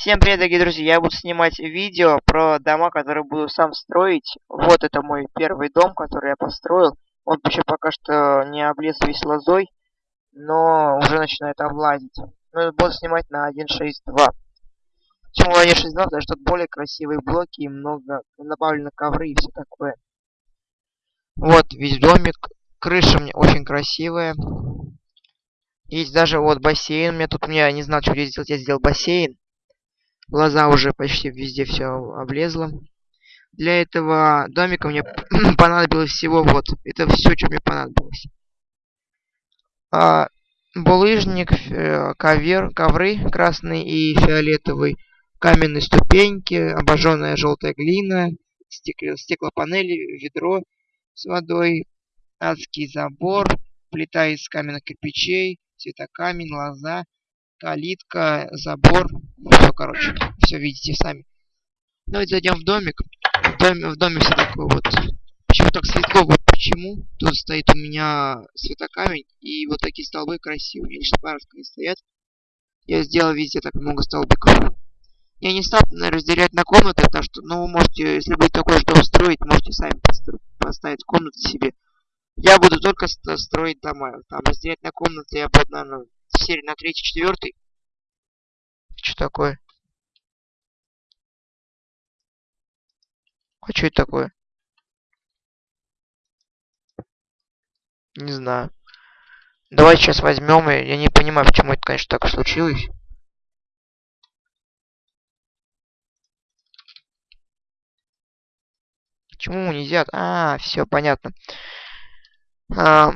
Всем привет, дорогие друзья! Я буду снимать видео про дома, которые буду сам строить. Вот это мой первый дом, который я построил. Он еще пока что не облез весь лозой, но уже начинает облазить. Ну, буду снимать на 1.6.2. Почему 1.6.2? Потому что тут более красивые блоки и много добавлено ковры и все такое. Вот весь домик. Крыша мне очень красивая. Есть даже вот бассейн. У меня тут, я не знал, что здесь сделать. Я сделал бассейн. Глаза уже почти везде все облезло. Для этого домика мне понадобилось всего вот. Это все, что мне понадобилось. А, булыжник, э, ковер, ковры красный и фиолетовый, каменные ступеньки, обожженная желтая глина, стекло, стеклопанели, ведро с водой, адский забор, плита из каменных кирпичей, цветокамень, лоза, калитка, забор. Все, короче, все видите сами. Давайте зайдем в домик. В доме, в доме все такое вот. Почему так светло? Вот почему. Тут стоит у меня светокамень и вот такие столбы красивые. Лишь парочка не стоят. Я сделал везде так много столбиков. Я не стал, разделять на комнаты, потому что, ну, вы можете, если будет такой же дом строить, можете сами поставить комнаты себе. Я буду только строить дома. Там разделять на комнаты я буду, наверное, серии на третий, четвертый. Что такое? А что это такое? Не знаю. Давай сейчас возьмем. Я не понимаю, почему это, конечно, так случилось. Почему нельзя? А, все понятно. А,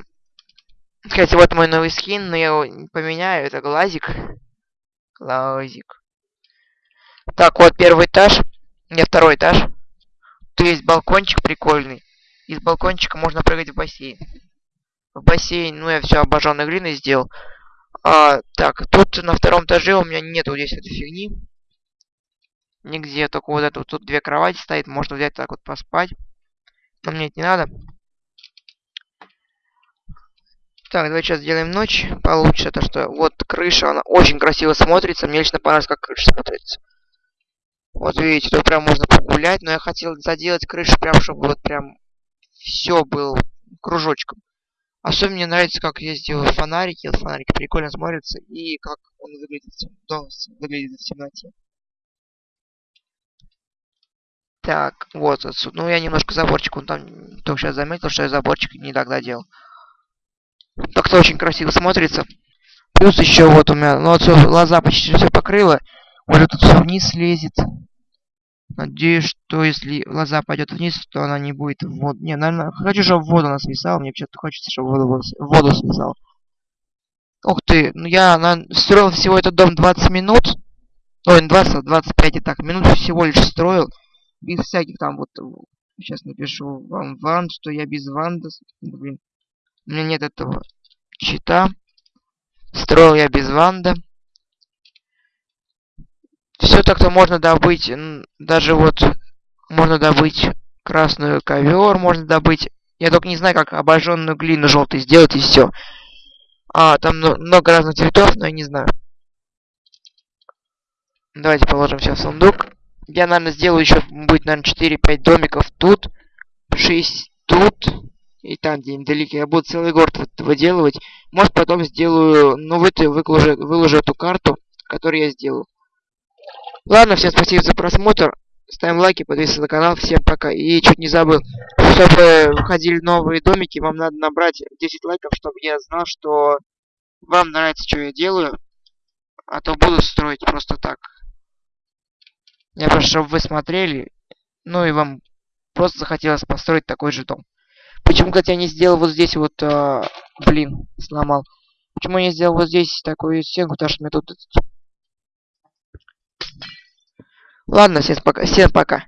кстати, вот мой новый скин, но я его поменяю. Это глазик. Глазик. Так, вот первый этаж. Не, второй этаж. Тут есть балкончик прикольный. Из балкончика можно прыгать в бассейн. В бассейн, ну я все обожженной глиной сделал. А, так, тут на втором этаже у меня нету здесь этой фигни. Нигде, только вот это вот тут две кровати стоит, можно взять так вот поспать. Но мне это не надо. Так, давай сейчас сделаем ночь получше. То, что вот крыша, она очень красиво смотрится. Мне лично понравилось, как крыша смотрится. Вот видите, тут прям можно погулять. Но я хотел заделать крышу прям, чтобы вот прям все было кружочком. Особенно мне нравится, как я сделаю фонарики. Вот фонарики прикольно смотрятся. И как он выглядит тем... выглядит в темноте. Так, вот отсюда. Ну, я немножко заборчик, он там только сейчас заметил, что я заборчик не тогда делал. Так-то очень красиво смотрится. Плюс еще вот у меня, ну вот все, глаза почти все покрыло. Может тут все вниз лезет. Надеюсь, что если глаза пойдет вниз, то она не будет в воду. Не, наверное, хочу, чтобы в воду она свисала. Мне почему-то хочется, чтобы воду, в воду свисала. Ух ты, ну я на... строил всего этот дом 20 минут. Ой, не 20, 25 и так. Минут всего лишь строил. Без всяких там вот... Сейчас напишу вам ван, что я без ванда. Блин. У меня нет этого чита. Строил я без ванда. Все так-то можно добыть. Даже вот можно добыть красную ковер, можно добыть. Я только не знаю, как обожженную глину желтой сделать и все. А, там много разных цветов, но я не знаю. Давайте положим все в сундук. Я, наверное, сделаю еще, будет, наверное, 4-5 домиков тут. 6 тут. И там, где недалеко, я буду целый город выделывать. Может, потом сделаю, ну, вы выложу, выложу эту карту, которую я сделал. Ладно, всем спасибо за просмотр. Ставим лайки, подписывайтесь на канал. Всем пока. И чуть не забыл, чтобы выходили новые домики, вам надо набрать 10 лайков, чтобы я знал, что вам нравится, что я делаю. А то буду строить просто так. Я просто, чтобы вы смотрели, ну и вам просто захотелось построить такой же дом. Почему, кстати, я не сделал вот здесь вот... А, блин, сломал. Почему я не сделал вот здесь такую стенку, потому что мне тут... Ладно, всем пока. Всем пока.